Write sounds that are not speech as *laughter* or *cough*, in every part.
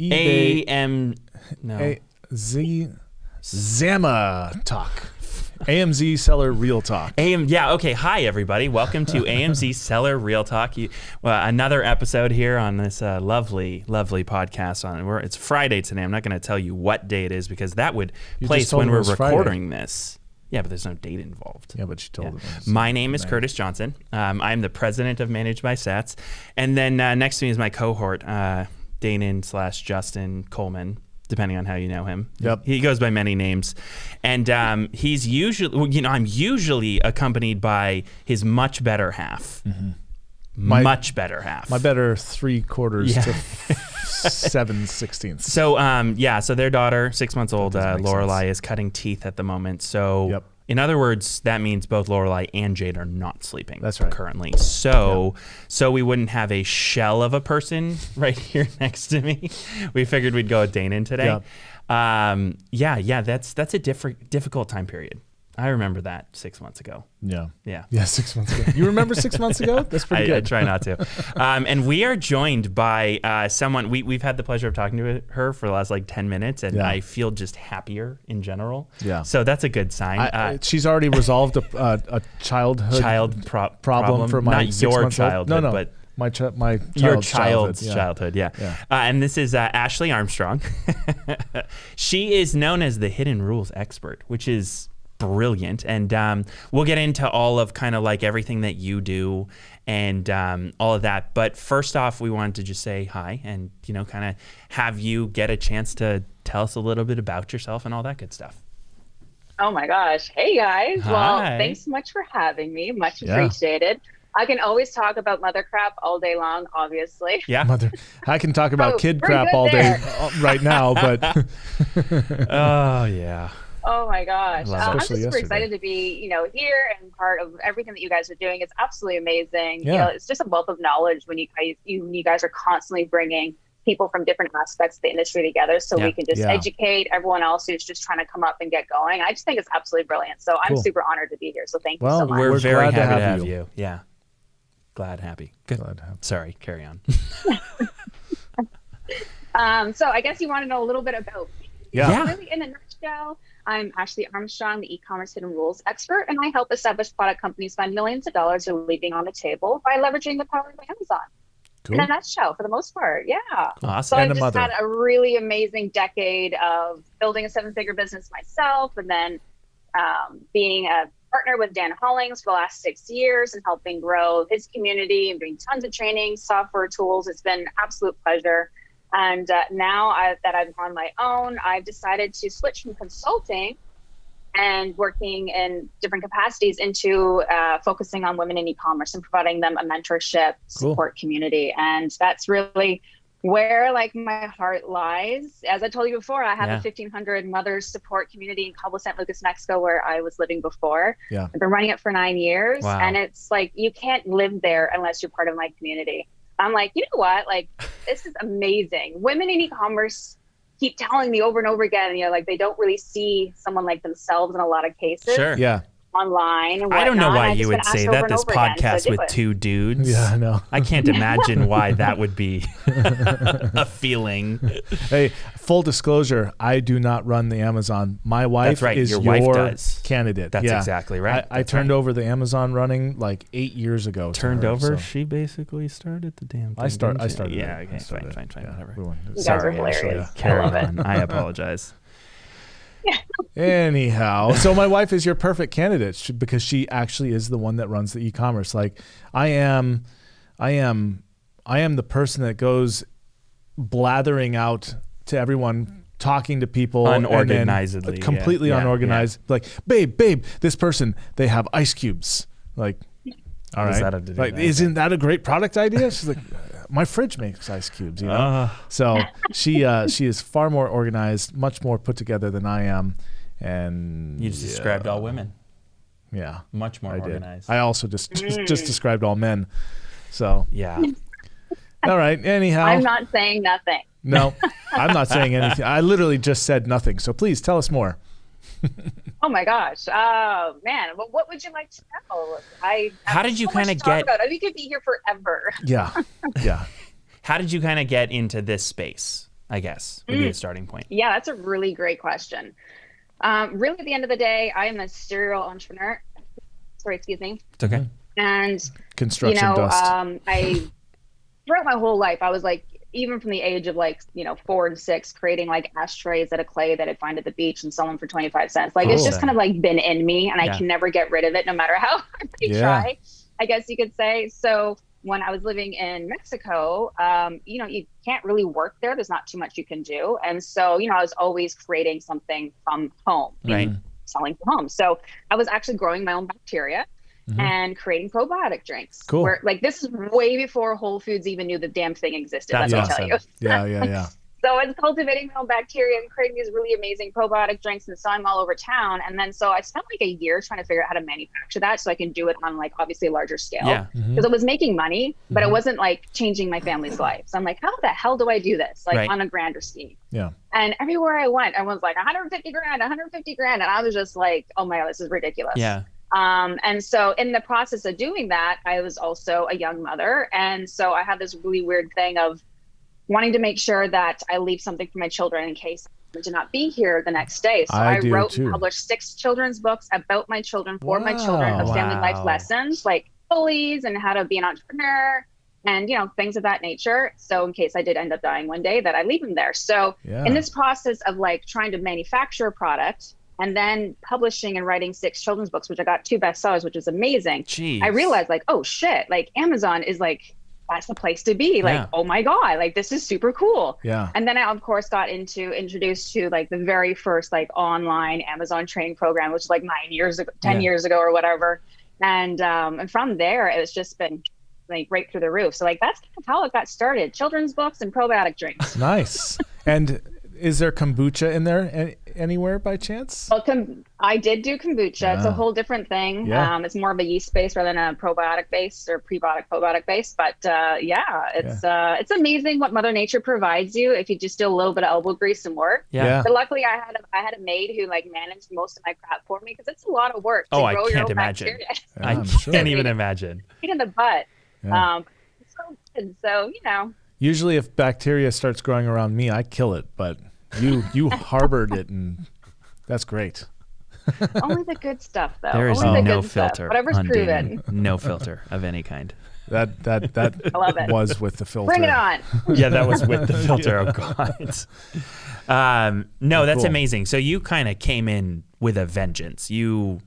eBay AM. No. A, Z Zama Talk. AMZ Seller Real Talk. AM, yeah, okay. Hi, everybody. Welcome to *laughs* AMZ Seller Real Talk. You, well, another episode here on this uh, lovely, lovely podcast. On where it's Friday today. I'm not going to tell you what day it is because that would You place when we're was Friday. recording this. Yeah, but there's no date involved. Yeah, but she told Yeah. My name is Curtis Johnson. Um, I'm the president of Managed by Stats, and then uh, next to me is my cohort, uh, Danon slash Justin Coleman, depending on how you know him. Yep. He goes by many names, and um, he's usually, well, you know, I'm usually accompanied by his much better half. My- much better half. My better three quarters Yeah. to *laughs* seven sixteenths. So um, yeah, so their daughter, six months old, uh, Lorelai, is cutting teeth at the moment. So Yep. In other words, that means both Lorelai and Jade are not sleeping. That's right. Currently, so so we wouldn't have a shell of a person *laughs* right here next to me. We figured we'd go with Danon today. Um, yeah, yeah, that's that's a different difficult time period. I remember that six months ago. Yeah. Yeah. Yeah, six months ago. You remember six months ago? That's pretty *laughs* I, I good. try not to. Um, and we are joined by uh, someone we, we've had the pleasure of talking to her for the last like 10 minutes, and Yeah. I feel just happier in general. Yeah. So that's a good sign. I, uh, she's already resolved a, a, a childhood child pro- problem, for my not six your childhood, No, no, but my chi- my child's your childhood, child's yeah. childhood. Yeah. Yeah. Uh, and this is uh, Ashley Armstrong. *laughs* she is known as the hidden rules expert, which is brilliant. And um, we'll get into all of kind of like everything that you do and um, all of that. But first off, we wanted to just say hi and, you know, kind of have you get a chance to tell us a little bit about yourself and all that good stuff. Oh my gosh. Hey guys. Hi. Well, thanks so much for having me. Much Yeah. appreciated. I can always talk about mother crap all day long, obviously. *laughs* Yeah. Mother, I can talk about Oh, kid crap all day there. uh, *laughs* right now, but *laughs* oh, yeah. Oh my gosh. Uh. I'm just Especially super yesterday. excited to be, you know, here and part of everything that you guys are doing. It's absolutely amazing. You Yeah. know, it's just a wealth of knowledge when you guys you, you guys are constantly bringing people from different aspects of the industry together so Yeah. we can just Yeah. educate everyone else who's just trying to come up and get going. I just think it's absolutely brilliant. So I'm Cool. super honored to be here. So thank Well, you so much. We're, We're very glad to happy to have have you. you. Yeah. Glad, happy. Good. Glad to have- Sorry, carry on. *laughs* Um, so I guess you want to know a little bit about me. yeah. Yeah. Really, in a nutshell, I'm Ashley Armstrong, the e-commerce hidden rules expert, and I help established product companies find millions of dollars they're leaving on the table by leveraging the power of Amazon. Cool. In a nutshell, for the most part, yeah. Awesome. A I've just mother. had a really amazing decade of building a seven-figure business myself, and then um, being a partner with Dan Hollings for the last six years and helping grow his community and doing tons of training, software tools. It's been an absolute pleasure. And uh, now I, that I'm on my own, I've decided to switch from consulting and working in different capacities into uh, focusing on women in e-commerce and providing them a mentorship Cool. support community. And that's really where like my heart lies. As I told you before, I have Yeah. a 1500 mothers support community in Cabo San Lucas, Mexico, where I was living before. Yeah. I've been running it for nine years, Wow. and it's like you can't live there unless you're part of my community. I'm like, you know what? Like, this is amazing. Women in e-commerce keep telling me over and over again, you know, like they don't really see someone like themselves in a lot of cases Sure. Yeah. Online. And I don't know why you would say that this over again, so podcast with it. two dudes. Yeah, I know. I can't imagine why that would be *laughs* *laughs* a feeling. Hey, full disclosure, I do not run the Amazon. My wife right, is your wife does. candidate. That's Yeah. exactly right. I, I turned right. over the Amazon running like eight years ago. Turned her, over. so- She basically started the damn thing. I start. didn't I she? started. Yeah. it. I Okay. Fine. started it. Fine. Fine. Yeah, Whatever. we went- You guys Sorry, are Ashley. hilarious. Carry I love it. I apologize. Anyhow, so my wife is your perfect candidate because she actually is the one that runs the e-commerce. Like I am, I am, I am the person that goes blathering out to everyone, talking to people Unorganizedly, yeah. completely Yeah, unorganized. Like, babe, babe, this person they have ice cubes. Like, all right, that have to do like isn't that a great product idea? She's like, my fridge makes ice cubes. You know. Uh, So she uh, she is far more organized, much more put together than I am, and you just described all women. Yeah, Much more I did. organized. I also just just, just described all men. So yeah. all right. Anyhow, I'm not saying nothing. no, I'm not saying anything. I literally just said nothing. So please tell us more. *laughs* Oh my gosh. Oh man. Well, what would you like to know? I How did you so kinda to talk get- About. We could be here forever. Yeah, yeah. *laughs* How did you kind of get into this space? I guess would be a starting point. Yeah, that's a really great question. Um, really, at the end of the day, I am a serial entrepreneur. Sorry, excuse me. It's okay. And Construction you know, dust. um, I throughout my whole life, I was like, even from the age of like, you know, four and six, creating like ashtrays out of clay that I'd find at the beach and sell them for 25 cents. Like it's just kind of like been in me and Yeah. I can never get rid of it no matter how *laughs* hard I Yeah. try, I guess you could say. So when I was living in Mexico, um, you know, you can't really work there. There's not too much you can do. And so, you know, I was always creating something from home Right. selling from home. So I was actually growing my own bacteria Mhm. and creating probiotic drinks. Cool. Where like this is way before Whole Foods even knew the damn thing existed. That's let me awesome. tell you. yeah, yeah, yeah. *laughs* So I was cultivating my own bacteria and creating these really amazing probiotic drinks and selling them all over town. And then so I spent like a year trying to figure out how to manufacture that so I can do it on like obviously a larger scale. Yeah. Mhm. Because I was making money, but Mhm. it wasn't like changing my family's life. So I'm like, how the hell do I do this? Like Right. on a grander scheme. Yeah. And everywhere I went, everyone's like 150 grand, 150 grand. And I was just like, oh my God, this is ridiculous. Yeah. Um, and so in the process of doing that, I was also a young mother. And so I had this really weird thing of wanting to make sure that I leave something for my children in case I to not be here the next day. So I I, wrote too. and published six children's books about my children for my children of family Wow. life lessons like bullies and how to be an entrepreneur and you know things of that nature. So in case I did end up dying one day that I leave them there. So Yeah. in this process of like trying to manufacture a product and then publishing and writing six children's books, which I got two bestsellers, which is amazing. Jeez. I realized like, oh shit, like Amazon is like that's the place to be. Like, Yeah. oh my god, like this is super cool. yeah. And then I of course got into introduced to like the very first like online Amazon training program, which was like nine years ago, ten Yeah. years ago or whatever. And um and from there it's just been like right through the roof. So like that's kind of how it got started. Children's books and probiotic drinks. Nice. and is there kombucha in there any, anywhere by chance? Well, com- I did do kombucha. It's a whole different thing. Yeah. Um, it's more of a yeast base rather than a probiotic base or prebiotic probiotic base. But uh, yeah, it's uh, it's amazing what Mother Nature provides you if you just do a little bit of elbow grease and work. Yeah. Yeah. But luckily, I had a, I had a maid who like managed most of my crap for me because it's a lot of work. To Oh, I grow your can't own imagine. Yeah, I I'm sure. can't even imagine. Pain in the butt. Yeah. Um, so. So you know, Usually, if bacteria starts growing around me, I kill it. But you you *laughs* harbored it, and that's great. *laughs* only the good stuff though. There is only the no good stuff. filter. Whatever's on proven. dating. No filter of any kind. That that that *laughs* I love it. was with the filter. Bring it on. yeah, that was with the filter. Oh god. Um, no, Oh, that's cool. amazing. So you kind of came in with a vengeance. You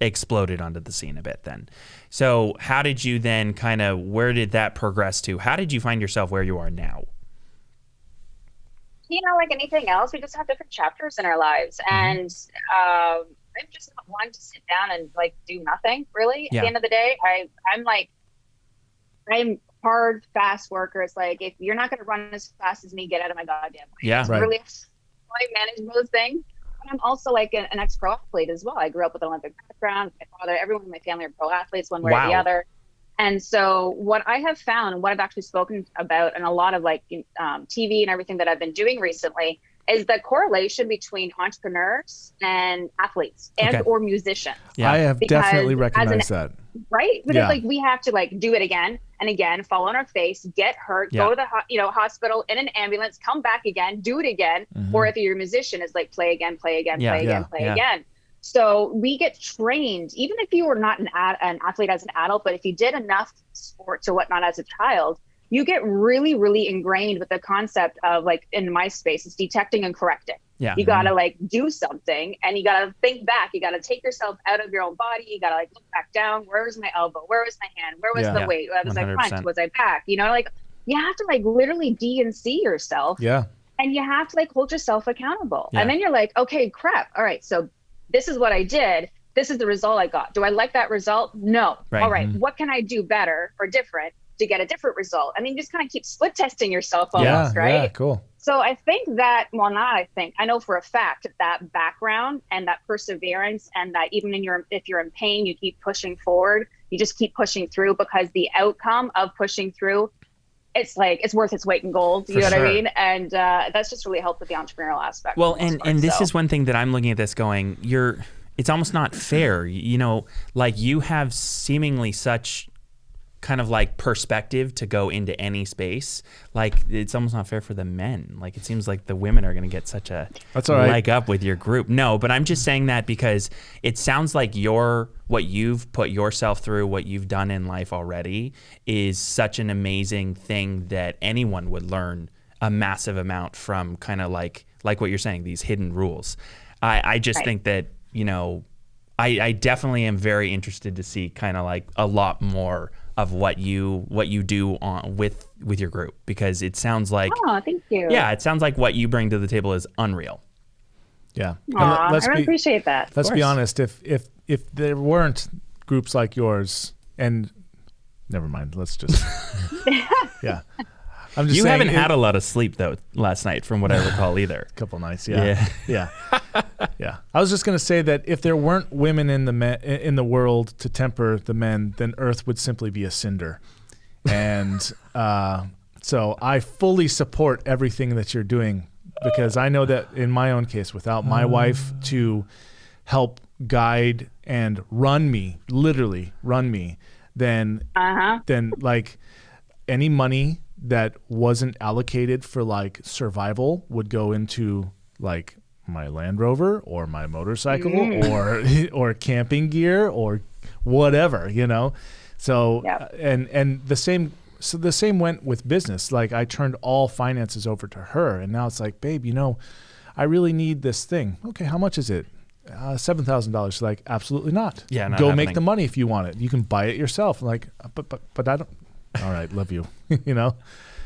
exploded onto the scene a bit then. So how did you then kind of where did that progress to? How did you find yourself where you are now? you know, like anything else, we just have different chapters in our lives. Mm-hmm. And um, I'm just not one to sit down and like do nothing really. At Yeah. the end of the day, I I'm like I'm hard, fast worker. It's like if you're not gonna run as fast as me, get out of my goddamn way. Yeah. It's Right. really I manage those things. I'm also like an, an ex-pro athlete as well. I grew up with an Olympic background. My father, everyone in my family are pro athletes, one way or the other. And so, what I have found, and what I've actually spoken about, and a lot of like um, TV and everything that I've been doing recently, is the correlation between entrepreneurs and athletes and Okay. or musicians, Yeah. I have Because definitely as an- recognized that. right? Because Yeah. like we have to like do it again and again, fall on our face, get hurt, Yeah. go to the ho- you know hospital in an ambulance, come back again, do it again, Mhm. or if you're a musician, it's like play again, play again, Yeah. play Yeah. again, play Yeah. again. So we get trained, even if you were not an, ad- an athlete as an adult, but if you did enough sports or whatnot as a child, you get really, really ingrained with the concept of like in my space, it's detecting and correcting. Yeah. You gotta like do something and you gotta think back. You gotta take yourself out of your own body. You gotta like look back down. Where was my elbow? Where was my hand? Where was Yeah. the Yeah. weight? Was I 100%. front? Was I back? You know, like you have to like literally D and C yourself Yeah. and you have to like hold yourself accountable. Yeah. And then you're like, okay, crap. All right, so this is what I did. This is the result I got. Do I like that result? No. Right. All right, Mhm. what can I do better or different to get a different result? I mean, just kind of keep split testing yourself Yeah. almost, right? Yeah. Cool. So I think that, well, not I think, I know for a fact that background and that perseverance and that even in your, if you're in pain, you keep pushing forward, you just keep pushing through because the outcome of pushing through, it's like, it's worth its weight in gold. You For know what. I mean? And uh, that's just really helped with the entrepreneurial aspect. Well, for the most and part, and this so. is one thing that I'm looking at this going, you're it's almost not fair. You know, like you have seemingly such kind of like perspective to go into any space, like it's almost not fair for the men. Like it seems like the women are going to get such a That's all right. leg up with your group. No, but I'm just saying that because it sounds like your what you've put yourself through, what you've done in life already is such an amazing thing that anyone would learn a massive amount from kind of like like what you're saying, these hidden rules. I, I just Right. think that, you know, I, I definitely am very interested to see kind of like a lot more of what you what you do on with with your group because it sounds like Oh, thank you. yeah, it sounds like what you bring to the table is unreal. Yeah. And Aw, let- let's I really be appreciate that. let's be honest. If if if there weren't groups like yours, and never mind. Let's just *laughs* yeah. I'm just You saying haven't it- had a lot of sleep though last night, from what I *laughs* recall either. A couple nights. Yeah, yeah, *laughs* yeah. I was just gonna say that if there weren't women in the me- in the world to temper the men, then Earth would simply be a cinder. And *laughs* uh, so I fully support everything that you're doing because I know that in my own case, without my wife to help guide and run me, literally run me, then Uh huh. then like any money that wasn't allocated for like survival would go into like my Land Rover or my motorcycle or *laughs* or camping gear or whatever, you know. So Yep. and and the same so the same went with business. Like I turned all finances over to her and now it's like, babe, you know, I really need this thing. Okay, how much is it? Uh, seven thousand dollars. Like, absolutely not. Yeah, not go make the money if you want it. You can buy it yourself. Like, "Uh, but but but I don't. All right, love you. *laughs* you know.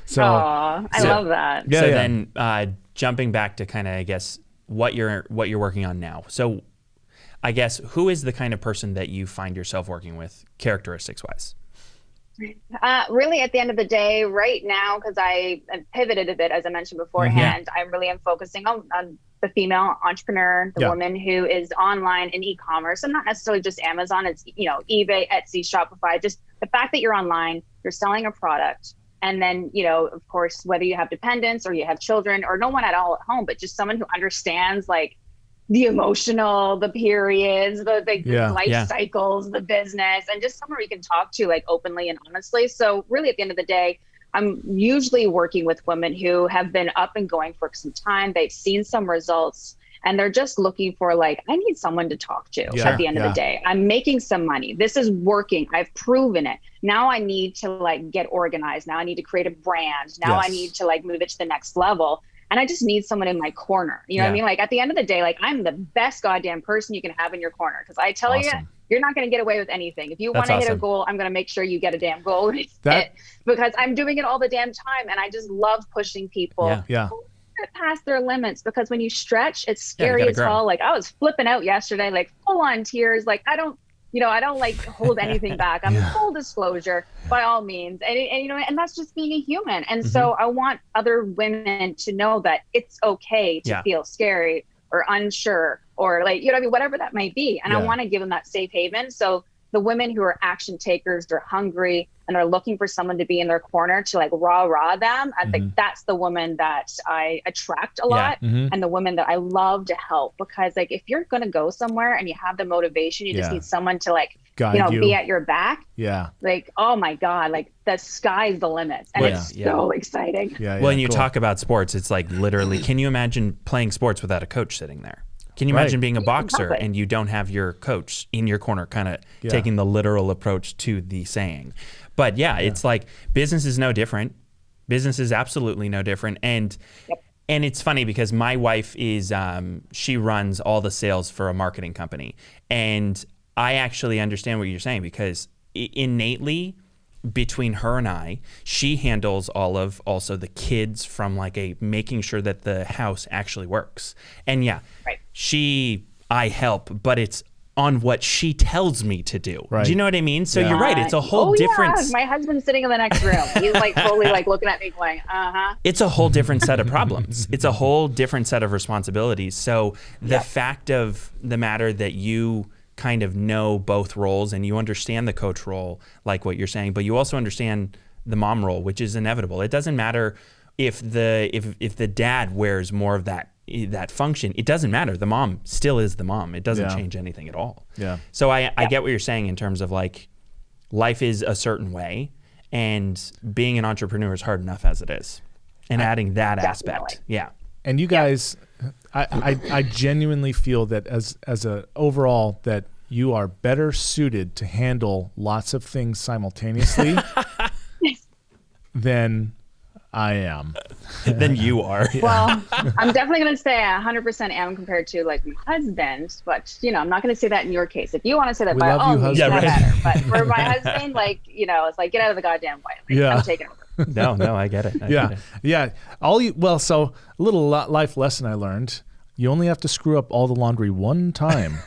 So Aw, I So- love that. Yeah, so yeah. then uh, jumping back to kind of I guess what you're what you're working on now. So I guess who is the kind of person that you find yourself working with characteristics wise? Uh, really, at the end of the day, right now, because I pivoted a bit, as I mentioned beforehand, I really am focusing on, on the female entrepreneur, the Yeah. woman who is online in e-commerce, and not necessarily just Amazon. It's you know eBay, Etsy, Shopify. Just the fact that you're online, you're selling a product, and then you know, of course, whether you have dependents or you have children or no one at all at home, but just someone who understands like the emotional, the periods, the, the Yeah. life Yeah. cycles, the business, and just someone we can talk to like openly and honestly. So really at the end of the day, I'm usually working with women who have been up and going for some time. They've seen some results and they're just looking for like, I need someone to talk to Yeah, at the end yeah. of the day. I'm making some money. This is working. I've proven it. Now I need to like get organized. Now I need to create a brand. Now I need to like move it to the next level. And I just need someone in my corner. You know what I mean? Like at the end of the day, like I'm the best goddamn person you can have in your corner. Cause I tell you, Awesome. you're not going to get away with anything. If you want to hit a goal, I'm going to make sure you get a damn goal That- because I'm doing it all the damn time. And I just love pushing people Yeah. yeah, past their limits because when you stretch, it's scary gotta as grow. hell. Like I was flipping out yesterday, like full on tears. Like I don't, you know, I don't like hold anything *laughs* back. I'm Yeah. full disclosure by all means, and, and you know, and that's just being a human. And Mm-hmm. so I want other women to know that it's okay to Yeah. feel scary or unsure or like you know, I mean, whatever that might be. And I want to give them that safe haven. So the women who are action takers, they're hungry and are looking for someone to be in their corner to like rah rah them. I Mhm. think that's the woman that I attract a Yeah. lot Mhm. and the women that I love to help because like if you're gonna go somewhere and you have the motivation, you just need someone to like guide you know you. be at your back. yeah, Like oh my god, like the sky's the limit, and Well, it's yeah. so exciting. yeah, yeah. well, and you cool. talk about sports, it's like literally, can you imagine playing sports without a coach sitting there? Can you Right. imagine being a boxer and you don't have your coach in your corner, kind of Yeah. taking the literal approach to the saying? But yeah, it's like business is no different. Business is absolutely no different. And Yep. and it's funny because my wife is um, she runs all the sales for a marketing company, and I actually understand what you're saying because innately between her and I, she handles all of also the kids from like a making sure that the house actually works. And yeah, Right. she I help, but it's on what she tells me to do. Right. Do you know what I mean? So Yeah. you're right. It's a whole oh, different Yeah. My husband's sitting in the next room. He's like fully like looking at me, going, "Uh huh." it's a whole different set of *laughs* problems. It's a whole different set of responsibilities. So the Yep. fact of the matter that you kind of know both roles and you understand the coach role, like what you're saying, but you also understand the mom role, which is inevitable. It doesn't matter if the if if the dad wears more of that eh, that function. It doesn't matter. The mom still is the mom. It doesn't Yeah. change anything at all. Yeah. So I, I get what you're saying in terms of like life is a certain way, and being an entrepreneur is hard enough as it is, and adding that aspect, yeah, And you guys, I, I, I genuinely feel that as as a overall that you are better suited to handle lots of things simultaneously *laughs* than I am. than you are. *laughs* Well, I'm definitely going to say I 100% am compared to like my husband, but you know, I'm not going to say that in your case. If you want to say that, We by all means, yeah, Yeah, better. But for my *laughs* husband, like you know, it's like get out of the goddamn way. Like, Yeah. I'm taking over. No, no, I get it. I yeah, get it. yeah. All you well, so a little life lesson I learned: you only have to screw up all the laundry one time. *laughs*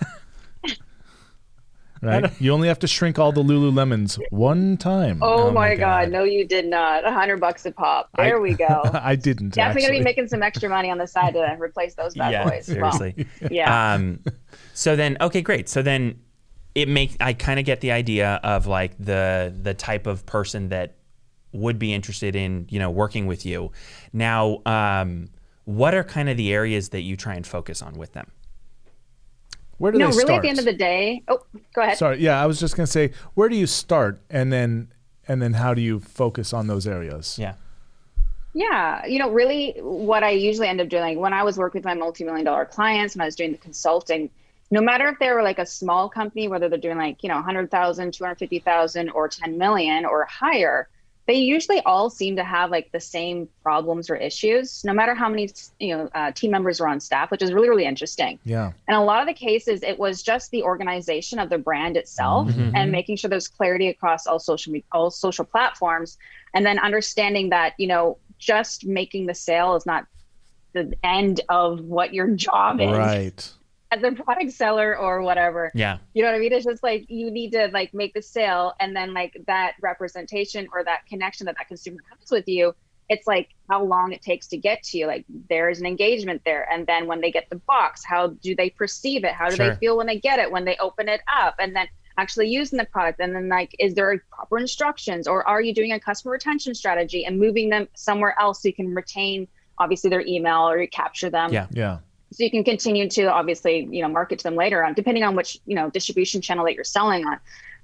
right? You only have to shrink all the Lululemons one time. Oh, Oh my my god. God. no, you did not. A hundred bucks a pop. I- There we go. *laughs* I didn't Definitely gonna be making some extra money on the side to replace those bad Yeah, boys. Well, seriously. *laughs* yeah. Um, so then, okay, great. So then, it make I kind of get the idea of like the the type of person that would be interested in you know working with you. Now, um, what are kind of the areas that you try and focus on with them? Where do no, they really start? at the end of the day. Oh, go ahead. Sorry, yeah, I was just gonna say, where do you start, and then and then how do you focus on those areas? Yeah. Yeah, you know, really what I usually end up doing like, when I was working with my multi-million dollar clients when I was doing the consulting, no matter if they were like a small company, whether they're doing like, you know, 100,000, 250,000 or 10 million or higher, they usually all seem to have like the same problems or issues, no matter how many, you know, uh, team members are on staff, which is really, really interesting. Yeah, And a lot of the cases, it was just the organization of the brand itself Mhm. and making sure there's clarity across all social me- all social platforms, and then understanding that you know just making the sale is not the end of what your job is right. As a product seller or whatever. Yeah. You know what I mean? It's just like you need to like make the sale, and then like that representation or that connection that that consumer has with you. It's like how long it takes to get to you. Like there's an engagement there, and then when they get the box, how do they perceive it? How do Sure. they feel when they get it? When they open it up, and then actually using the product, and then like, is there proper instructions, or are you doing a customer retention strategy and moving them somewhere else so you can retain obviously their email or you capture them? Yeah. Yeah, so you can continue to obviously you know market to them later on depending on which you know distribution channel that you're selling on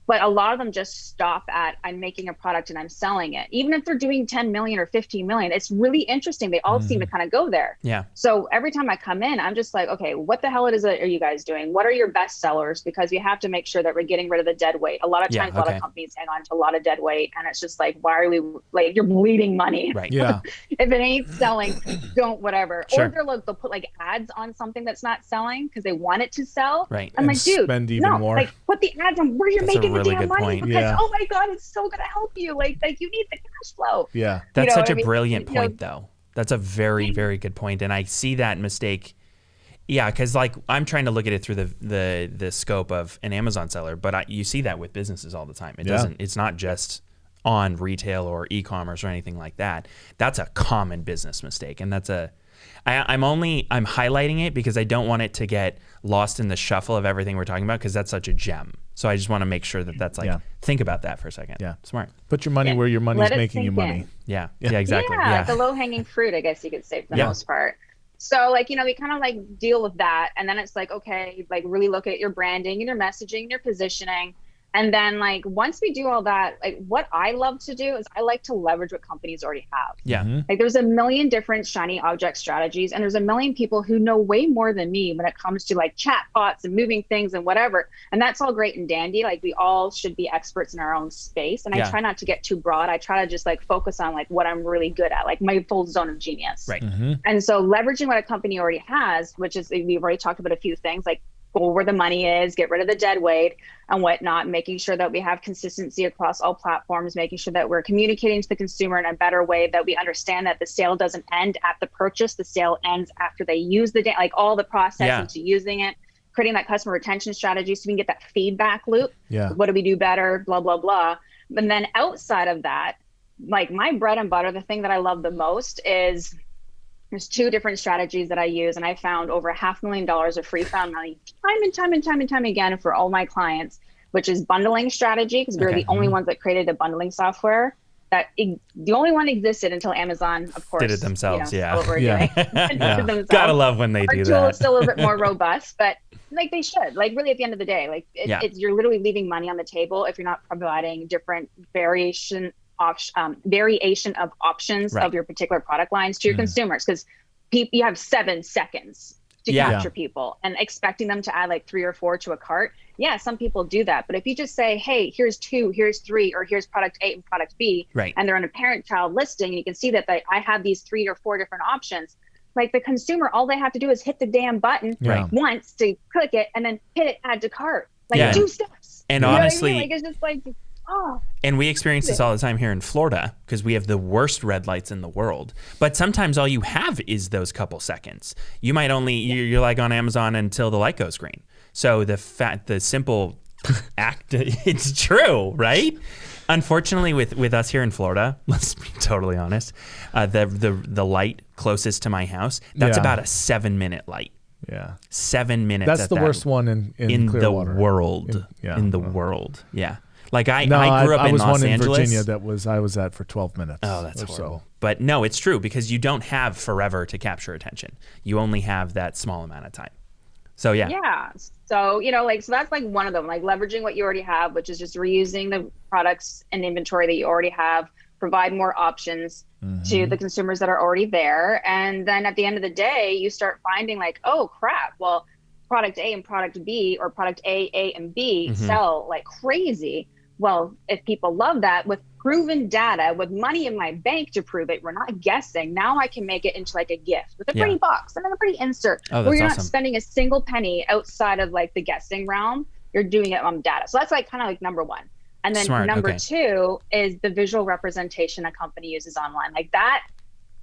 but a lot of them just stop at i'm making a product and i'm selling it even if they're doing 10 million or 15 million it's really interesting they all seem to mm-hmm. kind of go there Yeah. so every time i come in i'm just like okay what the hell it is that are you guys doing what are your best sellers because we have to make sure that we're getting rid of the dead weight a lot of Yeah, times a lot of companies hang on to a lot of dead weight and it's just like why are we like you're bleeding money Right. *laughs* yeah, if it ain't selling, don't whatever. Sure. Or they're like they'll put like ads on something that's not selling because they want it to sell. Right. I'm And like, dude, spend even no, more. like put the ads on where you're That's making really damn good money point. because Yeah. oh my god, it's so gonna help you. Like like you need the cash flow. yeah, That's know such what a I mean? brilliant You know- point, though. That's a very, very good point, and I see that mistake. Yeah, because like I'm trying to look at it through the the the scope of an Amazon seller, but I, you see that with businesses all the time. It Yeah. doesn't. It's not just on retail or e-commerce or anything like that. That's a common business mistake, and that's a. I, I'm only I'm highlighting it because I don't want it to get lost in the shuffle of everything we're talking about because that's such a gem. So I just want to make sure that that's like Yeah. think about that for a second. Yeah. smart. put your money Yeah. where your money's Let making you money. in. *laughs* Yeah, yeah, exactly. Yeah, Yeah, the low hanging fruit, I guess you could say for the Yeah. most part. So like, you know, we kind of like deal with that. And then it's like, okay, like really look at your branding and your messaging and your positioning. And then like once we do all that, like what I love to do is I like to leverage what companies already have. yeah. Mhm. Like there's a million different shiny object strategies, and there's a million people who know way more than me when it comes to like chat bots and moving things and whatever. And that's all great and dandy. Like we all should be experts in our own space. And Yeah. I try not to get too broad. I try to just like focus on like what I'm really good at, like my full zone of genius. Right. Mhm. And so leveraging what a company already has, which is we've already talked about a few things like go where the money is, get rid of the dead weight and whatnot, making sure that we have consistency across all platforms, making sure that we're communicating to the consumer in a better way, that we understand that the sale doesn't end at the purchase, the sale ends after they use the day, like all the process Yeah. into using it, creating that customer retention strategy so we can get that feedback loop. Yeah, what do we do better? Blah blah blah. And then outside of that like my bread and butter the thing that i love the most is there's two different strategies that i use and i found over half a half million dollars of free found money time and time and time and time again for all my clients which is bundling strategy because we we're Okay. the only mm-hmm. ones that created a bundling software that the only one existed until amazon of course Did it themselves, you know, yeah. we're *laughs* Yeah. doing. *laughs* Did it themselves Gotta love when they our do tool that. is still a little bit more *laughs* robust, but like they should. Like really, at the end of the day, like it, Yeah. it's you're literally leaving money on the table if you're not providing different variation option um, variation of options Right. of your particular product lines to your Mhm. consumers because pe- you have seven seconds to Yeah. capture people and expecting them to add like three or four to a cart. Yeah, some people do that, but if you just say, "Hey, here's two, here's three, or here's product A and product B," Right. and they're on a parent-child listing, and you can see that they, I have these three or four different options. Like the consumer, all they have to do is hit the damn button Right. once to click it and then hit it add to cart. Like Yeah. two steps. And You know what I mean? honestly- like it's just like, oh, And we experience this all the time here in Florida because we have the worst red lights in the world. But sometimes all you have is those couple seconds. You might only you're, you're like on Amazon until the light goes green. So the fat the simple *laughs* act *laughs* it's true, right? Unfortunately, with with us here in Florida, *laughs* let's be totally honest, uh, the the the light closest to my house that's Yeah. about a seven minute light. Yeah. Seven minutes. That's at the that- worst one in, in, in the world. In- yeah. in the world. Yeah. Like I, No, I grew up I, in was Los one Angeles. in Virginia that was I was at for 12 minutes. Oh, that's or horrible. So. But no, it's true because you don't have forever to capture attention. You only have that small amount of time. So yeah, yeah. So, you know, like, so that's like one of them, like leveraging what you already have, which is just reusing the products and inventory that you already have, provide more options Mm-hmm. to the consumers that are already there. And then at the end of the day, you start finding like, oh crap, well, product A and product B or product A, A, and B Mhm. sell like crazy. Well, if people love that with proven data, with money in my bank to prove it, we're not guessing. Now I can make it into like a gift with a Yeah. pretty box and then a pretty insert Oh, where you're awesome. not spending a single penny outside of like the guessing realm. You're doing it on data. So that's like kind of like number one. And then Smart, number okay. two is the visual representation a company uses online. Like that,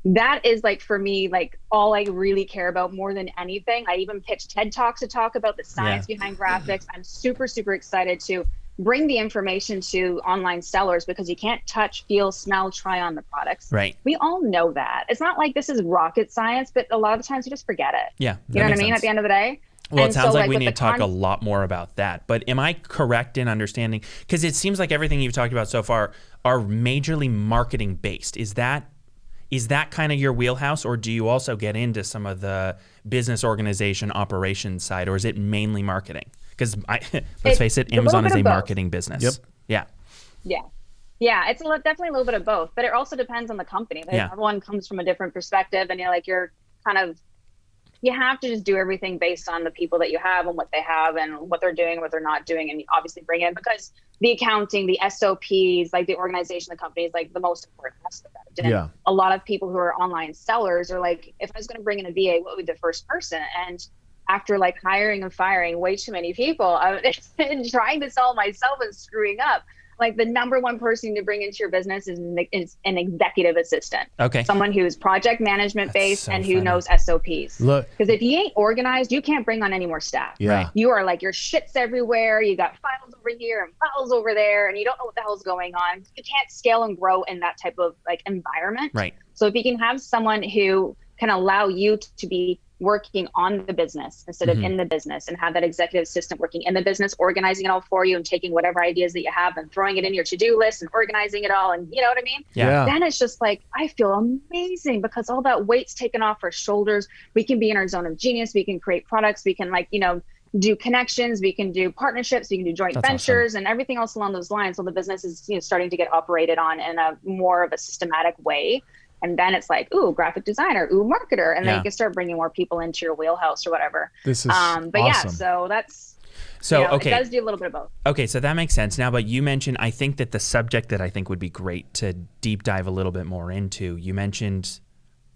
that is like for me, like all I really care about more than anything. I even pitched TED Talks to talk about the science behind graphics. I'm super, super excited to bring the information to online sellers because you can't touch, feel, smell, try on the products. right. We all know that. It's not like this is rocket science, but a lot of times you just forget it. Yeah. You know what I mean? At the end of the day. Well, it And sounds so, like, we need to talk a lot more about that. But am I correct in understanding? Because it seems like everything you've talked about so far are majorly marketing based. Is that is that kind of your wheelhouse, or do you also get into some of the business organization operations side, or is it mainly marketing? Because *laughs* let's It's face it, Amazon bit is a of both. marketing business. Yep. Yeah. Yeah. Yeah, it's a li- definitely a little bit of both, but it also depends on the company. Like Yeah. Everyone comes from a different perspective, and you're like you're kind of you have to just do everything based on the people that you have and what they have and what they're doing, what they're not doing, and you obviously bring in because the accounting, the SOPs, like the organization of the company is like the most important aspect. And Yeah. a lot of people who are online sellers are like, if I was going to bring in a VA, what would be the first person? And after like hiring and firing way too many people, I *laughs* and trying to sell myself and screwing up. Like the number one person to bring into your business is an, is an executive assistant, Okay. someone who's project management That's based so and who funny. knows SOPs. Look, Because if you ain't organized, you can't bring on any more staff. yeah. Right. You are like your shit's everywhere. You got files over here and files over there, and you don't know what the hell's going on. You can't scale and grow in that type of like environment. Right. So if you can have someone who can allow you to be working on the business instead of mm-hmm. in the business and have that executive assistant working in the business, organizing it all for you and taking whatever ideas that you have and throwing it in your to-do list and organizing it all. And you know what I mean? Yeah. then it's just like I feel amazing because all that weight's taken off our shoulders. We can be in our zone of genius. We can create products. We can like you know do connections. We can do partnerships. We can do joint That's awesome. ventures and everything else along those lines. So the business is you know starting to get operated on in a more of a systematic way. And then it's like, ooh, graphic designer, ooh, marketer, and then you can start bringing more people into your wheelhouse or whatever. This is Um, but awesome. yeah, so that's So you know, okay. it does do a little bit of both. Okay, so that makes sense now. But you mentioned, I think that the subject that I think would be great to deep dive a little bit more into, you mentioned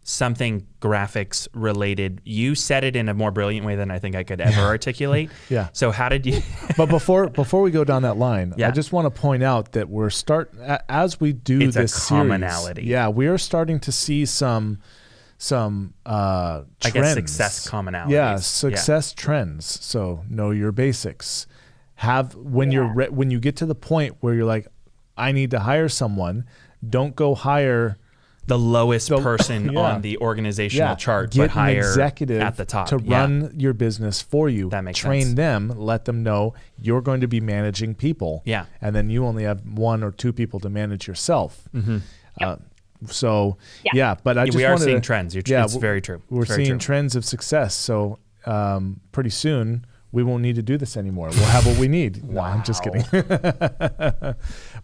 something graphics related. You said it in a more brilliant way than I think I could ever articulate. *laughs* Yeah. So how did you? *laughs* but before before we go down that line, Yeah. I just want to point out that we're start as we do It's this series, commonality. yeah, we are starting to see some some uh I trends. guess success commonalities. Yeah, Yeah. success trends. So know your basics. Have when you're re- when you get to the point where you're like, I need to hire someone. Don't go hire the lowest The- person yeah. on the organizational chart, get but higher an executive at the top to Yeah. run your business for you. That makes Train sense. them, let them know you're going to be managing people. Yeah. and then you only have one or two people to manage yourself. Mm-hmm. Uh, so yeah. Yeah. but I just we are seeing to- trends. You're, yeah, it's very true. We're very seeing true. trends of success. So um, pretty soon we won't need to do this anymore. We'll have what we need. No, I'm just kidding. *laughs*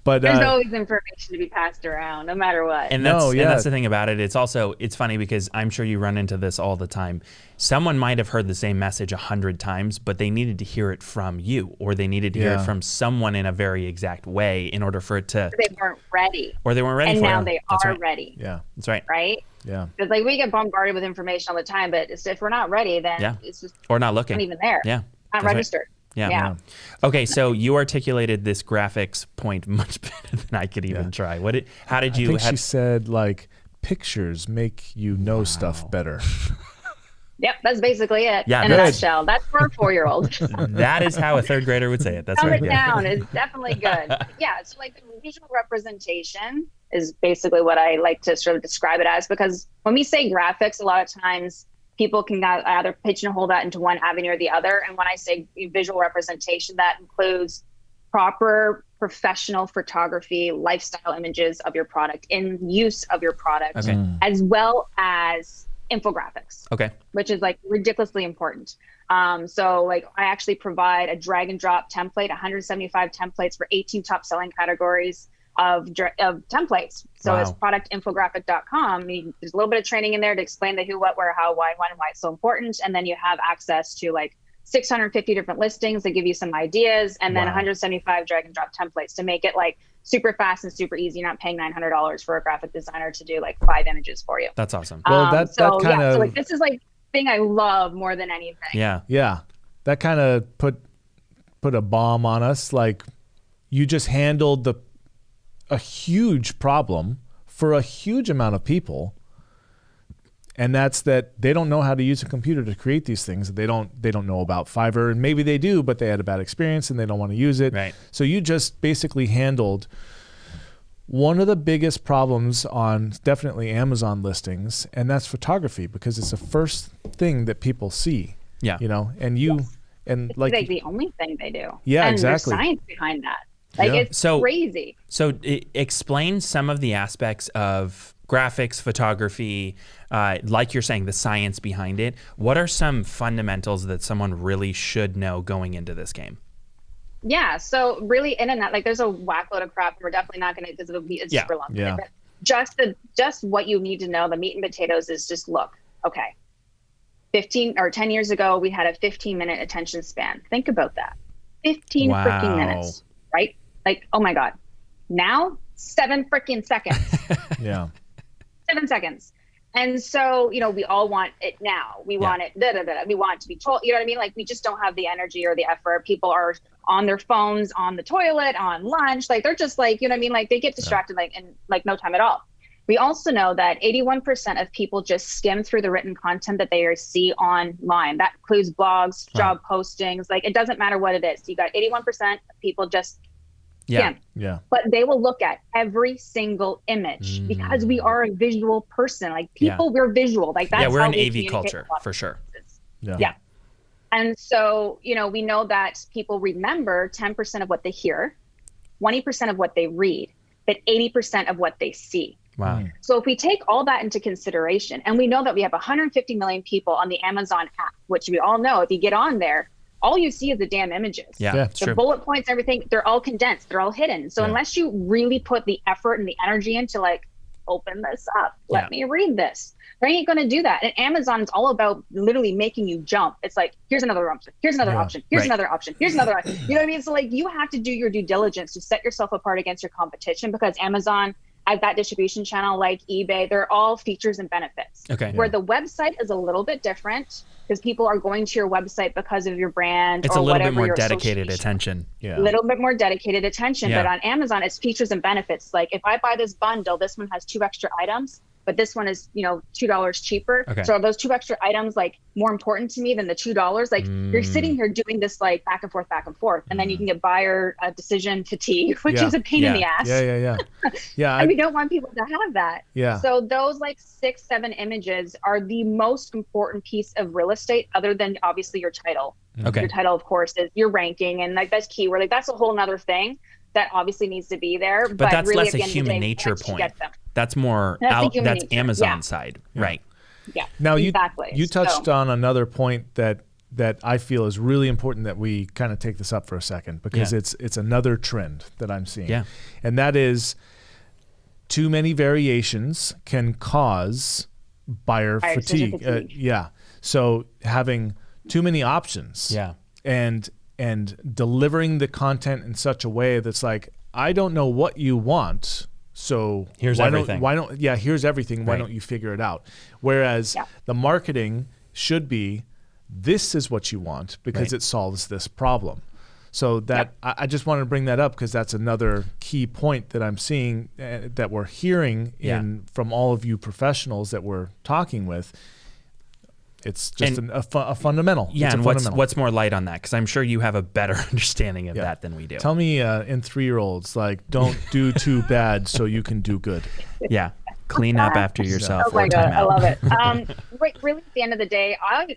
but There's uh, always information to be passed around, no matter what. And that's, No, and that's the thing about it. It's also it's funny because I'm sure you run into this all the time. Someone might have heard the same message a hundred times, but they needed to hear it from you, or they needed to hear it from someone in a very exact way in order for it to, they weren't ready, or they weren't ready and for now it. they That's are right. ready, yeah, That's right. right? yeah, Because like we get bombarded with information all the time, but if we're not ready, then Yeah. it's just Or not looking. not even there, Yeah. not That's right. Registered. Yeah. Yeah. Okay, so you articulated this graphics point much *laughs* better than I could even Yeah. try. What did? How did you? I you? think how- she said like pictures make you know stuff better. *laughs* Yep, that's basically it. Yeah, in a nutshell. That's for a four-year-old. *laughs* that is how a third grader would say it. That's Dumb right. it Yeah. down is definitely good. yeah, so like the visual representation is basically what I like to sort of describe it as because when we say graphics, a lot of times people can got- either pigeonhole that into one avenue or the other. And when I say visual representation, that includes proper professional photography, lifestyle images of your product, in use of your product, Okay. as well as infographics Okay. which is like ridiculously important. Um, so like I actually provide a drag and drop template, 175 templates for 18 top selling categories of of templates. So it's Wow. productinfographic.com. You- There's a little bit of training in there to explain the who, what, where, how, why, when, and why it's so important. And then you have access to like 650 different listings that give you some ideas, and then Wow. 175 drag and drop templates to make it like super fast and super easy. You're not paying $900 for a graphic designer to do like five images for you. That's awesome. Well, Um, that- that kind yeah, of- so like this is like thing I love more than anything. Yeah. Yeah, that kind of put put a bomb on us. Like you just handled the a huge problem for a huge amount of people, and that's that they don't know how to use a computer to create these things. They don't they don't know about Fiverr, and maybe they do, but they had a bad experience and they don't want to use it. Right. So you just basically handled one of the biggest problems on definitely Amazon listings, and that's photography because it's the first thing that people see. Yeah. You know, and you and It's like like, the only thing they do. Yeah, and exactly. There's science behind that. Like Yeah. it's So- crazy. So explain some of the aspects of graphics, photography, uh, like you're saying, the science behind it. What are some fundamentals that someone really should know going into this game? Yeah. So really, in and out, like there's a whack load of crap. We're definitely not going to because it'll be it's Yeah. super long. Yeah. But just the just what you need to know, the meat and potatoes is just look. Okay. 15 or 10 years ago, we had a 15 minute attention span. Think about that. 15 Wow. freaking minutes, right? Like, oh my God. Now, seven freaking seconds. *laughs* yeah. seven seconds. And so, you know, we all want it now. We Yeah. want it, da, da, da, da. we want it to be told, you know what I mean? Like, we just don't have the energy or the effort. People are on their phones, on the toilet, on lunch. Like, they're just like, you know what I mean? Like, they get distracted, like, in like no time at all. We also know that 81% of people just skim through the written content that they see online. That includes blogs, Wow. job postings. Like, it doesn't matter what it is. You got 81% of people just Yeah. skim Yeah. but they will look at every single image because we are a visual person. Like Mm. Yeah. people, we're visual. Like that's yeah, we're how an we AV culture with a lot of for sure. places. Yeah. Yeah. And so, you know, we know that people remember 10% of what they hear, 20% of what they read, but 80% of what they see. Wow. So if we take all that into consideration, and we know that we have 150 million people on the Amazon app, which we all know if you get on there, all you see is the damn images Yeah, Yeah. the true. bullet points, everything, they're all condensed, they're all hidden. So Yeah. unless you really put the effort and the energy into like, open this up, let Yeah. me read this, they ain't gonna do that. And Amazon is all about literally making you jump. It's like, here's another option, here's another Yeah. option, here's Right. another option, here's another. Option. You know what I mean? So like, you have to do your due diligence to set yourself apart against your competition because Amazon. I've got distribution channel like eBay. They're all features and benefits Okay. where the website is a little bit different because people are going to your website because of your brand It's or a little bit more dedicated attention. Yeah. a little bit more dedicated attention Yeah. but on amazon it's features and benefits like if i buy this bundle this one has two extra items but this one is you know two dollars cheaper Okay. so are those two extra items like more important to me than the two dollars like you're Mm. sitting here doing this like back and forth back and forth and then you can get buyer uh, decision fatigue *laughs* which Yeah. is a pain in the ass Yeah. Yeah. Yeah. *laughs* Yeah. and we don't want people to have that yeah. so those like six, seven images are the most important piece of real estate, other than obviously your title. Okay. Your title, of course, is your ranking, and like that's keyword. Like that's a whole nother thing that obviously needs to be there. But, that's really, less at a end of the human nature point. Get them- That's more That's out. That's nature, Amazon yeah. side, right? Yeah. Now you exactly. you touched So- on another point that that I feel is really important that we kind of take this up for a second because Yeah. it's it's another trend that I'm seeing. Yeah. And that is too many variations can cause buyer, Buyer decision fatigue. Uh, fatigue. yeah. So having too many options Yeah. and and delivering the content in such a way that's like I don't know what you want, so Here's why everything. Don't, why don't yeah? Here's everything. Why Right. don't you figure it out? Whereas Yeah. the marketing should be this is what you want because Right. it solves this problem. So that I, I just wanted to bring that up because that's another key point that I'm seeing uh, that we're hearing Yeah. in from all of you professionals that we're talking with. It's just And- an, a, fu- a fundamental. Yeah, it's a and what's fundamental. what's more light on that? Because I'm sure you have a better *laughs* understanding of Yeah. that than we do. Tell me uh, in three year olds, like, don't *laughs* do too bad so you can do good. yeah, clean up after yourself. Oh my god, I love it. Um, *laughs* right, really, at the end of the day, I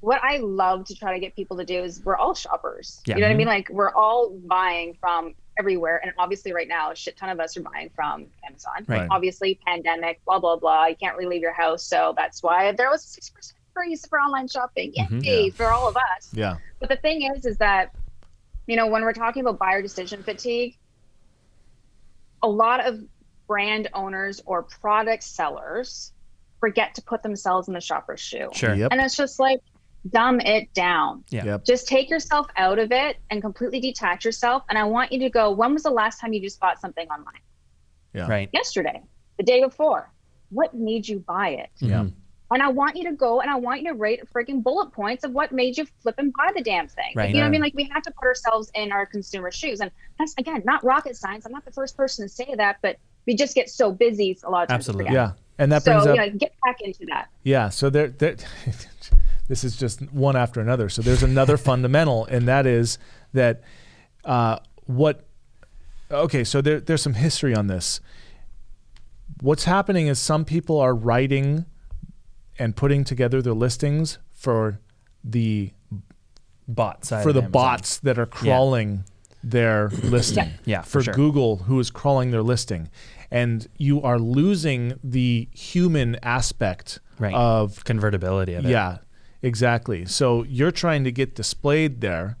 what I love to try to get people to do is we're all shoppers. Yeah. You know what I Mm-hmm. mean? Like we're all buying from everywhere, and obviously, right now, a shit ton of us are buying from Amazon. Right. Obviously, pandemic, blah blah blah. You can't really leave your house, so that's why there was a six percent increase for online shopping. Yay Mhm. Yeah. for all of us. Yeah. But the thing is, is that, you know, when we're talking about buyer decision fatigue, a lot of brand owners or product sellers forget to put themselves in the shopper's shoe. Sure. Yep. And it's just like, dumb it down. Yeah. Yep. Just take yourself out of it and completely detach yourself. And I want you to go, when was the last time you just bought something online? Yeah. Right. Yesterday, the day before. What made you buy it? Yeah. And I want you to go and I want you to rate freaking bullet points of what made you flip and buy the damn thing. Right. You know what I mean? Like we have to put ourselves in our consumer shoes. And that's again not rocket science. I'm not the first person to say that, but we just get so busy a lot of times. Absolutely. Yeah. And that so brings up you know, get back into that. Yeah, so there, there *laughs* this is just one after another. So there's another *laughs* fundamental, and that is that uh, what. Okay, so there, there's some history on this. What's happening is some people are writing and putting together their listings for the Bot side for of the Amazon. bots that are crawling their listing. Yeah, for for sure. Google, who is crawling their listing, and you are losing the human aspect Right. of convertibility of it. yeah, exactly. So you're trying to get displayed there.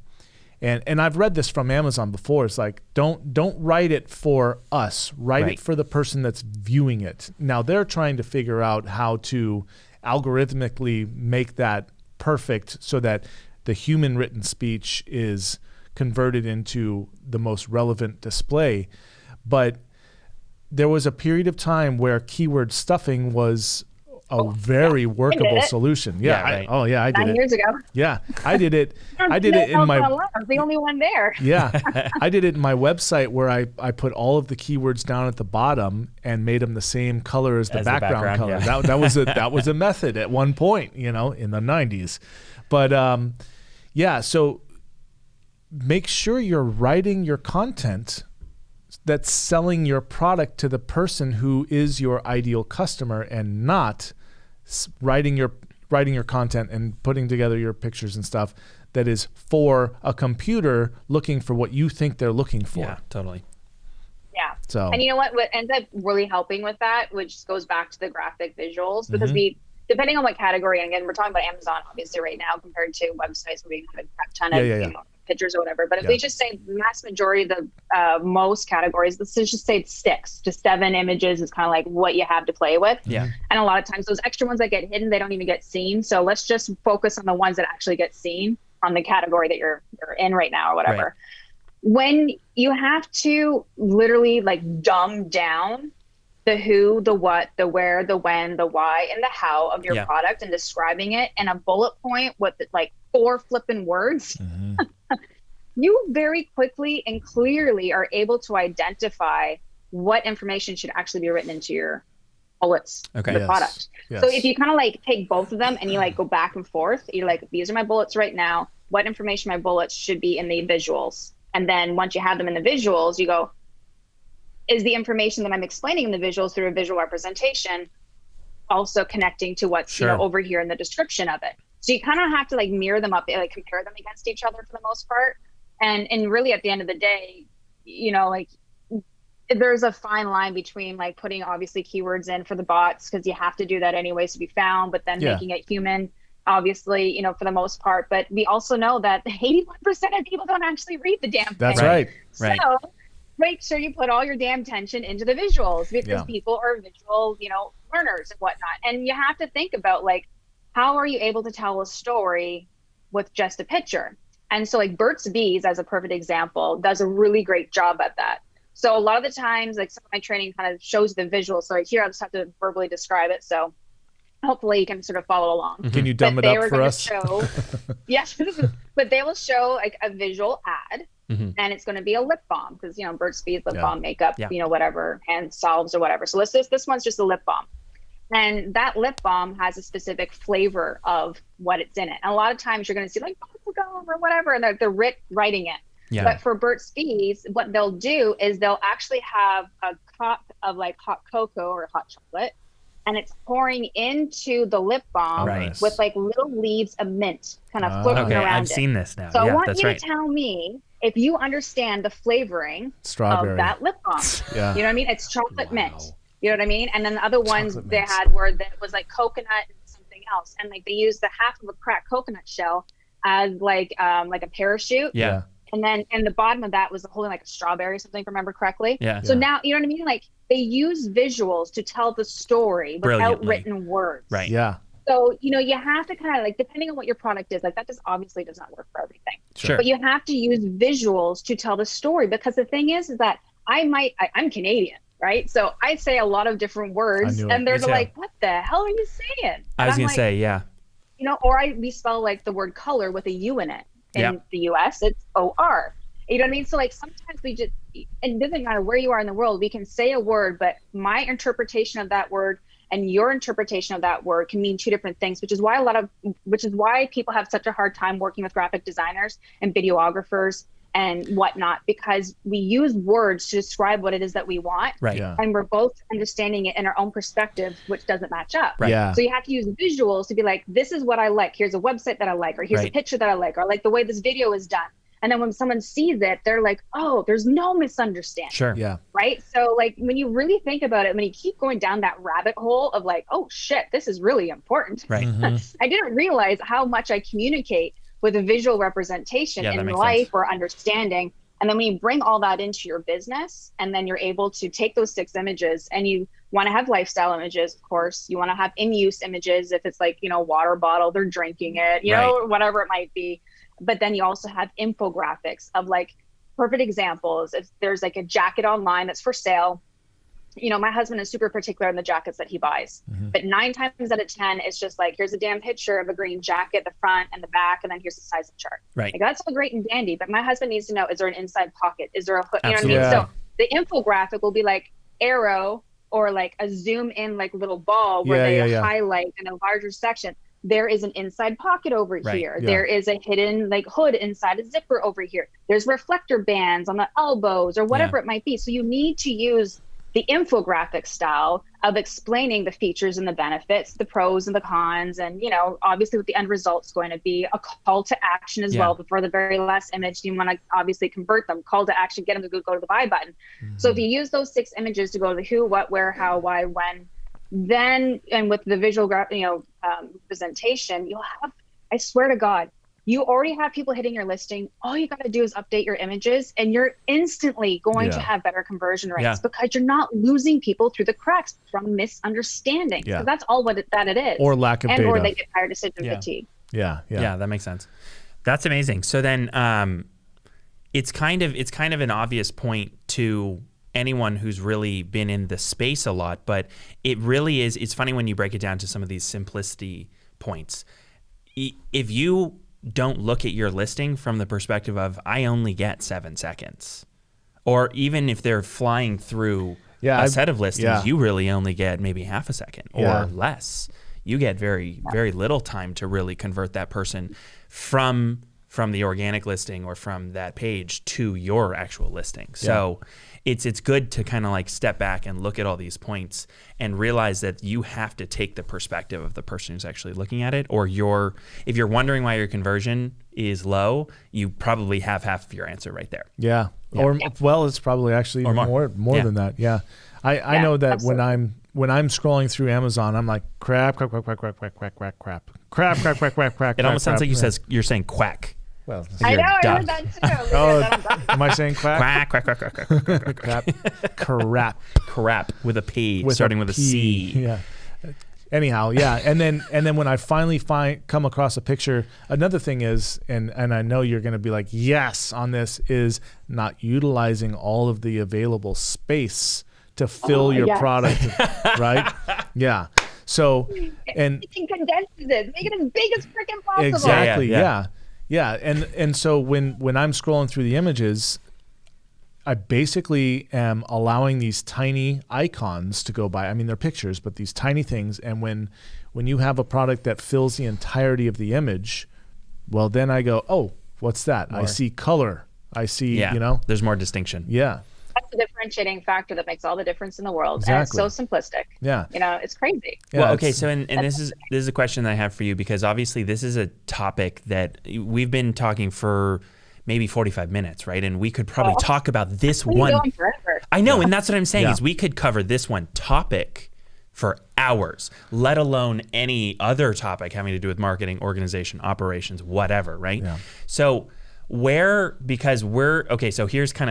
And and I've read this from Amazon before. It's like don't don't write it for us. Write Right. it for the person that's viewing it. Now they're trying to figure out how to algorithmically make that perfect so that the human written speech is converted into the most relevant display. But there was a period of time where keyword stuffing was a very workable solution. Yeah. Yeah, I- oh yeah, I did Nine it. years ago. Yeah, I did it. *laughs* I did it in my I was the only one there. *laughs* yeah, I did it in my website where I, I put all of the keywords down at the bottom and made them the same color as the As the background, background, color. yeah. That, that was a that was a *laughs* method at one point, you know, in the 90s. But um, yeah, so make sure you're writing your content that's selling your product to the person who is your ideal customer and not writing your writing your content and putting together your pictures and stuff that is for a computer looking for what you think they're looking for. Yeah, totally. Yeah. So And you know what? What ends up really helping with that, which goes back to the graphic visuals, because Mhm. we, depending on what category, and again, we're talking about Amazon obviously right now compared to websites where we have a crap ton of Yeah, yeah, yeah. You know, pictures or whatever. But if Yeah. we just say mass majority of the uh, most categories, let's just say it's six to seven images is kind of like what you have to play with. Yeah. And a lot of times those extra ones that get hidden, they don't even get seen. So let's just focus on the ones that actually get seen on the category that you're you're in right now or whatever. Right. When you have to literally like dumb down the who, the what, the where, the when, the why, and the how of your Yeah. product and describing it in a bullet point with like four flipping words, Mhm. *laughs* you very quickly and clearly are able to identify what information should actually be written into your bullets Okay. the Yes. product. Yes. So if you kind of like take both of them and you like go back and forth, you're like, these are my bullets right now. What information my bullets should be in the visuals. And then once you have them in the visuals, you go, is the information that I'm explaining in the visuals through a visual representation also connecting to what's you know over here in the description of it? So you kind of have to like mirror them up, like compare them against each other for the most part. And and really at the end of the day, you know, like there's a fine line between like putting obviously keywords in for the bots because you have to do that anyways to be found, but then Yeah. making it human obviously, you know, for the most part, but we also know that *laughs* 81% of people don't actually read the damn thing. That's right. Right. So make sure you put all your damn attention into the visuals because Yeah. people are visual, you know, learners and whatnot. And you have to think about like, how are you able to tell a story with just a picture? And so like Burt's Bees, as a perfect example, does a really great job at that. So a lot of the times, like some of my training kind of shows the visual. So here I just have to verbally describe it. So hopefully you can sort of follow along Can you dumb but it they up were for us? Show, *laughs* *laughs* yes, but they will show like a visual ad, Mhm. and it's going to be a lip balm because you know Burt's Bees lip Yeah. balm makeup, Yeah. you know whatever hand salves or whatever. So this this this one's just a lip balm, and that lip balm has a specific flavor of what it's in it. And a lot of times you're going to see like bubblegum or whatever, and they're they're writ- writing it. Yeah. But for Burt's Bees, what they'll do is they'll actually have a cup of like hot cocoa or hot chocolate, and it's pouring into the lip balm Right. With like little leaves of mint kind of Ah. floating okay, around I've it. seen this now. so I want that's you right. to tell me if you understand the flavoring Strawberry. of that lip balm. *laughs* yeah. You know what I mean? It's chocolate Wow. mint. You know what I mean? And then the other ones Chocolate they mint. had were that was like coconut and something else, and like they used the half of a cracked coconut shell as like um like a parachute, yeah. and then and the bottom of that was holding like a strawberry or something, if I remember correctly. Yeah. So Yeah. now you know what I mean? Like they use visuals to tell the story without written words. Right. Yeah. So you know you have to kind of like depending on what your product is, like that just obviously does not work for everything. Sure. But you have to use visuals to tell the story because the thing is, is that I might I, I'm Canadian, right? So I say a lot of different words, and they're like, "What the hell are you saying?" And I was I'm gonna like, say, yeah. you know, or I we spell like the word color with a U in it. In Yeah. the US, it's O R. You know what I mean? So like sometimes we just and it doesn't matter where you are in the world, we can say a word, but my interpretation of that word and your interpretation of that word can mean two different things, which is why a lot of which is why people have such a hard time working with graphic designers and videographers and whatnot, because we use words to describe what it is that we want. Right. Yeah. And we're both understanding it in our own perspective, which doesn't match up. Right. Yeah. So you have to use visuals to be like, this is what I like. Here's a website that I like, or here's Right. a picture that I like, or I like the way this video is done. And then when someone sees it, they're like, oh, there's no misunderstanding. Sure. Yeah. Right. So, like, when you really think about it, when you keep going down that rabbit hole of like, oh shit, this is really important. Right. Mhm. *laughs* I didn't realize how much I communicate with a visual representation Yeah, in life sense. or understanding. And then when you bring all that into your business, and then you're able to take those six images and you want to have lifestyle images, of course, you want to have in use images if it's like, you know, water bottle, they're drinking it, you know, whatever it might be. But then you also have infographics of like perfect examples. If there's like a jacket online that's for sale, you know, my husband is super particular in the jackets that he buys. Mhm. But nine times out of 10, it's just like, here's a damn picture of a green jacket, the front and the back, and then here's the size of chart. Right. Like, that's all great and dandy, but my husband needs to know is there an inside pocket? Is there a hook? You know what I mean? So the infographic will be like arrow or like a zoom in, like little ball where Yeah, they yeah, yeah. highlight in a larger section. There is an inside pocket over Right, here. yeah. There is a hidden like hood inside a zipper over here. There's reflector bands on the elbows or whatever it might be. So you need to use the infographic style of explaining the features and the benefits, the pros and the cons, and you know, obviously what the end result's going to be, a call to action as Yeah. well before the very last image. You want to obviously convert them, call to action, get them to go, to the buy button. So if you use those six images to go to the who, what, where, how, why, when, then and with the visual, gra- you know, um, presentation, you'll have. I swear to God, you already have people hitting your listing. All you got to do is update your images, and you're instantly going to have better conversion rates Yeah. because you're not losing people through the cracks from misunderstanding. Yeah. So that's all what it, that it is. Or lack of and data. or they get tired decision Yeah. fatigue. yeah. Yeah. Yeah. that makes sense. That's amazing. So then, um, it's kind of it's kind of an obvious point to anyone who's really been in the space a lot, but it really is. It's funny when you break it down to some of these simplicity points. If you don't look at your listing from the perspective of I only get seven seconds, or even if they're flying through Yeah, a I've- set of listings, yeah. you really only get maybe half a second or Yeah. less. You get very very little time to really convert that person from from the organic listing or from that page to your actual listing. So it's it's good to kind of like step back and look at all these points and realize that you have to take the perspective of the person who's actually looking at it or your if you're wondering why your conversion is low, you probably have half of your answer right there. Yeah. Or well, it's probably actually Or more. more more, Yeah. than that. Yeah. I, I know that absolutely. when I'm when I'm scrolling through Amazon, I'm like crap, crap, crap, crap, crap, crap, crap, crap, crap, crap, crap, crap, crap, crap. It almost sounds crap, like you yeah. says you're saying quack. Well, I You're know, I dumb. heard that too. *laughs* oh, Because I'm- am I saying quack? Quack, quack, quack, quack, quack, quack, quack, quack. crap, crap. Crap with a P, with starting with a P. C. Yeah. Anyhow, yeah, and then and then when I finally find come across a picture, another thing is, and and I know you're going to be like, yes, on this is not utilizing all of the available space to fill Oh, your yes. product, *laughs* right? Yeah. So, and it can condense it, make it as big as freaking possible. Exactly. Yeah, Yeah, yeah. Yeah. And and so when when I'm scrolling through the images, I basically am allowing these tiny icons to go by. I mean, they're pictures, but these tiny things. And when when you have a product that fills the entirety of the image, well, then I go, oh, what's that? I see color. I see, Yeah. you know, There's more distinction. yeah, That's the differentiating factor that makes all the difference in the world. And it's so simplistic. yeah. You know, it's crazy. yeah well, okay, so and, and this is this is a question that I have for you because obviously this is a topic that we've been talking for maybe 45 minutes, right? And we could probably Oh. talk about this We can one forever. I know, and that's what I'm saying Yeah. is we could cover this one topic for hours, let alone any other topic having to do with marketing, organization, operations, whatever, right? Yeah. So where because we're okay so here's kind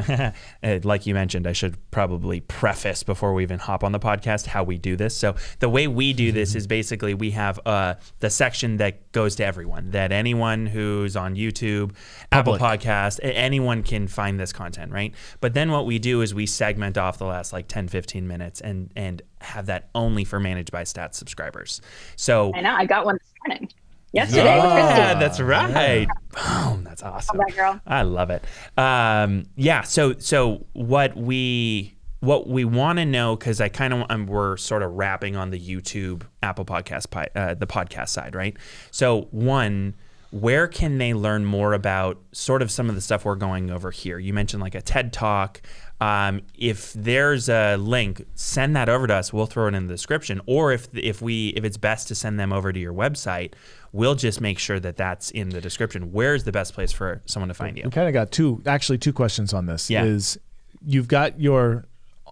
of *laughs* like you mentioned i should probably preface before we even hop on the podcast how we do this so the way we do this is basically we have uh, the section that goes to everyone that anyone who's on youtube apple podcast anyone can find this content right but then what we do is we segment off the last like 10 15 minutes and and have that only for managed by stats subscribers so I know. I got one this morning. Yesterday with Christy. yeah, that's right. Boom, that's awesome. Love that girl. I love it. Um, yeah. So so what we what we want to know because I kind of um, we're sort of wrapping on the YouTube, Apple Podcast, uh, the podcast side, right? So one. Where can they learn more about sort of some of the stuff we're going over here? You mentioned like a TED Talk. Um, if there's a link, send that over to us. We'll throw it in the description. Or if if we if it's best to send them over to your website, we'll just make sure that that's in the description. Where's the best place for someone to find you? we kind of got two actually two questions on this Yeah. is you've got your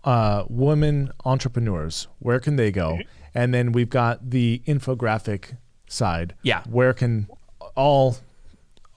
uh, women entrepreneurs where can they go and then we've got the infographic side Yeah. where can all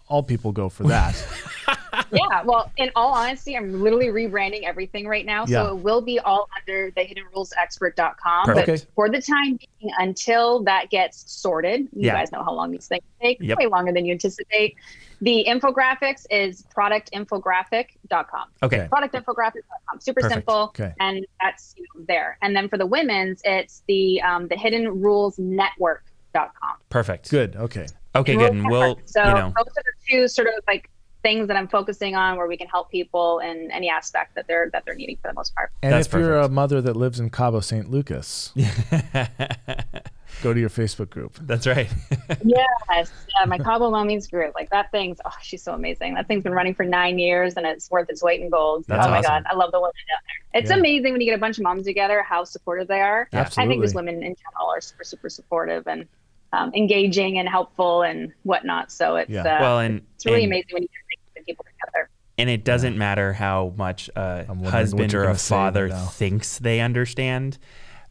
all people go for that *laughs* yeah. Well, in all honesty, I'm literally rebranding everything right now. Yeah. So it will be all under the hiddenrulesexpert.com. Perfect. But Okay. for the time being, until that gets sorted, you Yeah. guys know how long these things take, Yep. way longer than you anticipate. The infographics is productinfographic.com. Okay. Productinfographic.com. Super Perfect. simple. Okay. And that's you know, there. And then for the women's, it's the um, the hidden rules network.com. Perfect. good okay Okay, good. And we'll, so you know, those are the two sort of like things that I'm focusing on where we can help people in any aspect that they're that they're needing for the most part. and That's if you're a mother that lives in cabo san lucas *laughs* go to your facebook group that's right. *laughs* yes, yeah, my Cabo Mommies group, like that thing's oh, she's so amazing. That thing's been running for nine years and it's worth its weight in gold. That's oh my god, I love the women down there. It's Yeah. amazing when you get a bunch of moms together how supportive they are. Yeah. I think these women in general are super super supportive and um, engaging and helpful and whatnot. So it's Yeah. uh, well, and it's really and, amazing when you can bring people together. and it doesn't matter how much a I'm wondering what husband or a father thinks they understand.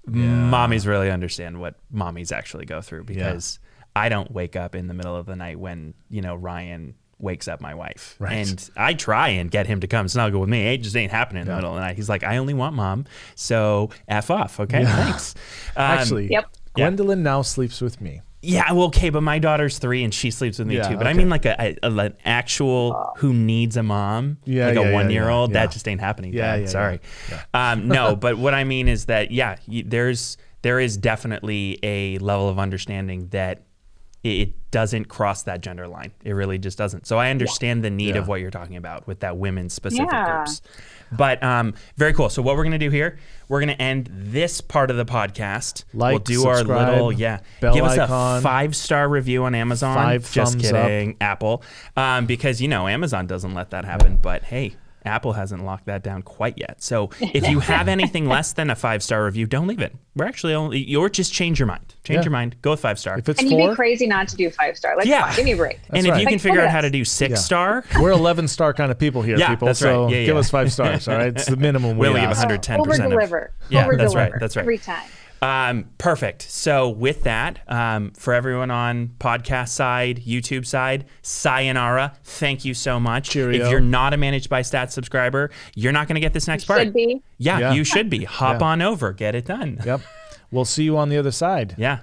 Mommies really understand what mommies actually go through because I don't wake up in the middle of the night when you know Ryan wakes up my wife, Right. and I try and get him to come snuggle with me. It just ain't happening in the middle of the night. He's like, I only want mom, so f off. Okay, Yeah. thanks. Um, actually Yep. Yeah. gwendolyn now sleeps with me Yeah, well, okay, but my daughter's three and she sleeps with me Yeah, too. But I mean, like a, a- an actual who needs a mom, Yeah, like yeah, a one year old. That just ain't happening. Yeah, yeah, Sorry. Um, no, *laughs* but what I mean is that yeah, you, there's there is definitely a level of understanding that it, it doesn't cross that gender line. It really just doesn't. So I understand the need Yeah. of what you're talking about with that women specific Yeah. groups. But um, very cool. So what we're gonna do here, we're gonna end this part of the podcast. we'll Like, do our little yeah. bell Give us a icon. five star review on Amazon. Five Just thumbs up. kidding, Apple. Um, because you know Amazon doesn't let that happen. But hey. Apple hasn't locked that down quite yet. So *laughs* if you have anything less than a five star review, don't leave it. We're actually only, or just change your mind. Change Yeah. your mind. Go with five star. if it's And you'd be crazy not to do five star. Like, Yeah. on, give me a break. and if right. you can figure out at how to do six Yeah. star, we're 11 star kind of people here Yeah, people that's so right. Yeah, give us five stars all right it's the minimum we we only give 110%. Over deliver. Yeah, Over that's right. That's right. Every time. Um, perfect. So with that, um, for everyone on podcast side, YouTube side, sayonara. Thank you so much. Cheerio. If you're not a Managed by Stats subscriber, you're not going to get this next part. Should be. Yeah, Yeah. you should be. Hop Yeah. on over. Get it done. Yep. We'll see you on the other side. Yeah.